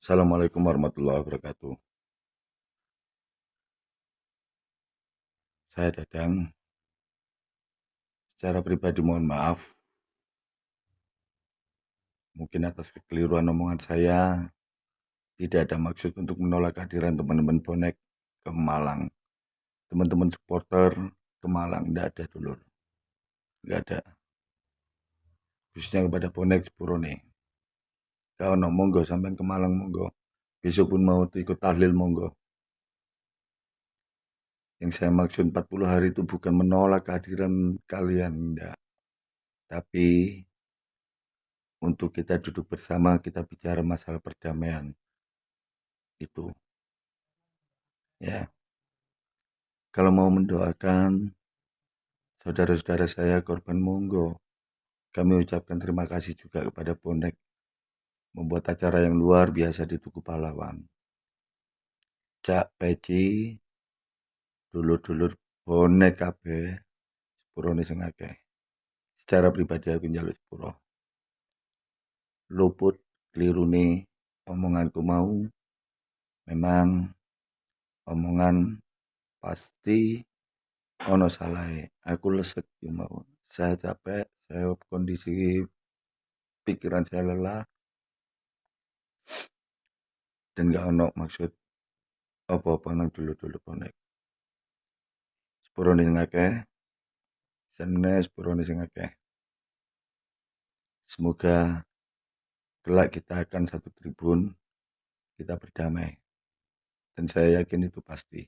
Assalamualaikum warahmatullahi wabarakatuh. Saya Dadang. Secara pribadi mohon maaf. Mungkin atas kekeliruan omongan saya, tidak ada maksud untuk menolak kehadiran teman-teman bonek ke Malang. Teman-teman supporter ke Malang, tidak ada dulu. Tidak ada. Khususnya kepada bonek Sepurone. Kalau no, monggo sampai ke Malang monggo. Besok pun mau ikut tahlil monggo. Yang saya maksud 40 hari itu bukan menolak kehadiran kalian, enggak. Tapi untuk kita duduk bersama, kita bicara masalah perdamaian. Itu. Ya. Kalau mau mendoakan saudara-saudara saya korban monggo. Kami ucapkan terima kasih juga kepada bonek membuat acara yang luar biasa di Tugu Pahlawan. Cak Peci dulur-dulur bonek kabeh sepurone sing akeh. Secara pribadi aku njaluk sepuro. Luput klirune omonganku mau memang omongan pasti ono salah aku lesek mau saya capek saya kondisi pikiran saya lelah dan gak ono maksud apa-apa nang dulu-dulu bonek sepurone sing akeh seneng sepurone sing akeh. Semoga kelak kita akan satu tribun kita berdamai. Dan saya yakin itu pasti.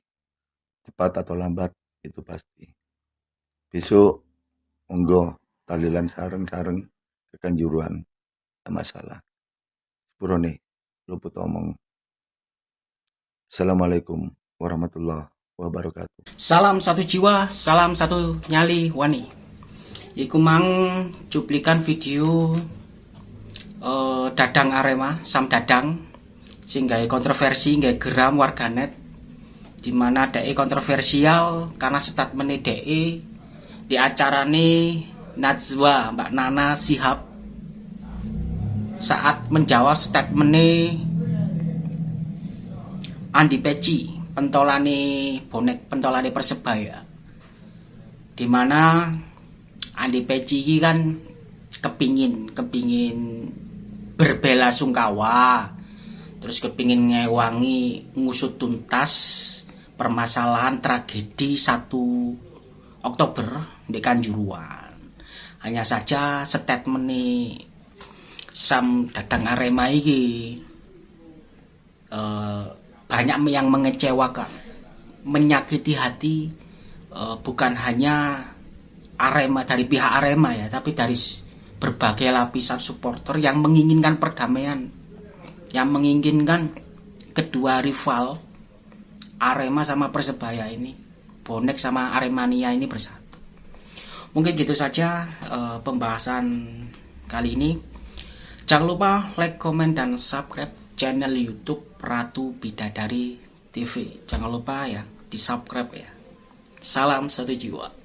Cepat atau lambat itu pasti. Besok monggo talilan sareng-sareng ke kanjuruan masalah. Sepurone luput omong Assalamualaikum warahmatullahi wabarakatuh. Salam satu jiwa, salam satu nyali wani. Iku mang cuplikan video uh, Dadang Arema, Sam Dadang sing kontroversi gawe geram warganet di mana DE kontroversial karena statement DE di acara nih Najwa Mbak Nana Sihab saat menjawab statement Andi Peci pentolane bonek pentolane persebaya. Di mana Andi Peci ini kan kepingin kepingin berbela sungkawa terus kepingin ngewangi ngusut tuntas permasalahan tragedi 1 Oktober di Kanjuruan. Hanya saja statement nih Sam Dadang Arema ini uh, banyak yang mengecewakan, menyakiti hati uh, bukan hanya Arema dari pihak Arema ya, tapi dari berbagai lapisan supporter yang menginginkan perdamaian, yang menginginkan kedua rival Arema sama Persebaya ini, bonek sama Aremania ini bersatu. Mungkin gitu saja uh, pembahasan kali ini. Jangan lupa like, comment, dan subscribe channel YouTube Ratu Bidadari TV. Jangan lupa ya, di subscribe ya. Salam satu jiwa.